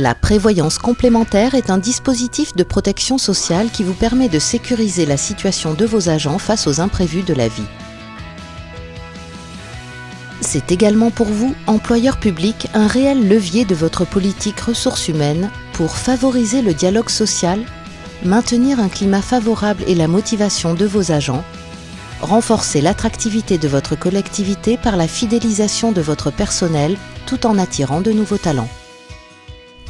La prévoyance complémentaire est un dispositif de protection sociale qui vous permet de sécuriser la situation de vos agents face aux imprévus de la vie. C'est également pour vous, employeur public, un réel levier de votre politique ressources humaines pour favoriser le dialogue social, maintenir un climat favorable et la motivation de vos agents, renforcer l'attractivité de votre collectivité par la fidélisation de votre personnel tout en attirant de nouveaux talents.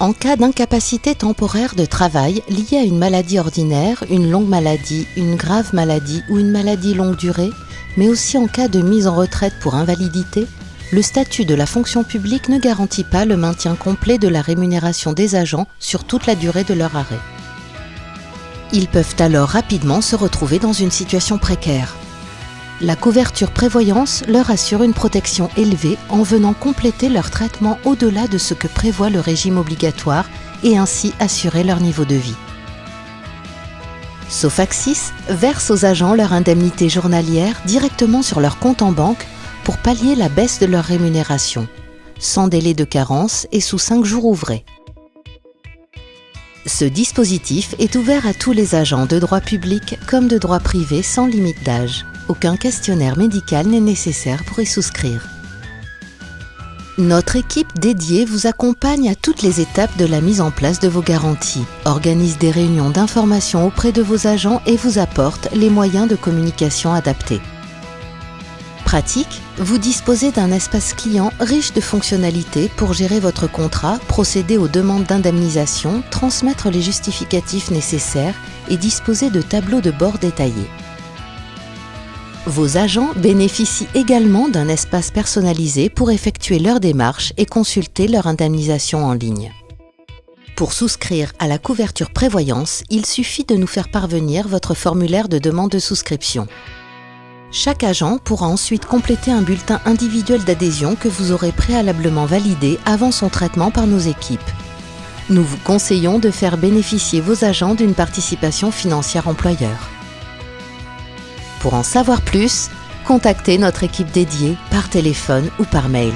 En cas d'incapacité temporaire de travail liée à une maladie ordinaire, une longue maladie, une grave maladie ou une maladie longue durée, mais aussi en cas de mise en retraite pour invalidité, le statut de la fonction publique ne garantit pas le maintien complet de la rémunération des agents sur toute la durée de leur arrêt. Ils peuvent alors rapidement se retrouver dans une situation précaire. La couverture prévoyance leur assure une protection élevée en venant compléter leur traitement au-delà de ce que prévoit le régime obligatoire et ainsi assurer leur niveau de vie. Sofaxis verse aux agents leur indemnité journalière directement sur leur compte en banque pour pallier la baisse de leur rémunération, sans délai de carence et sous 5 jours ouvrés. Ce dispositif est ouvert à tous les agents de droit public comme de droit privé sans limite d'âge. Aucun questionnaire médical n'est nécessaire pour y souscrire. Notre équipe dédiée vous accompagne à toutes les étapes de la mise en place de vos garanties, organise des réunions d'information auprès de vos agents et vous apporte les moyens de communication adaptés. Pratique, vous disposez d'un espace client riche de fonctionnalités pour gérer votre contrat, procéder aux demandes d'indemnisation, transmettre les justificatifs nécessaires et disposer de tableaux de bord détaillés. Vos agents bénéficient également d'un espace personnalisé pour effectuer leurs démarches et consulter leur indemnisation en ligne. Pour souscrire à la couverture prévoyance, il suffit de nous faire parvenir votre formulaire de demande de souscription. Chaque agent pourra ensuite compléter un bulletin individuel d'adhésion que vous aurez préalablement validé avant son traitement par nos équipes. Nous vous conseillons de faire bénéficier vos agents d'une participation financière employeur. Pour en savoir plus, contactez notre équipe dédiée par téléphone ou par mail.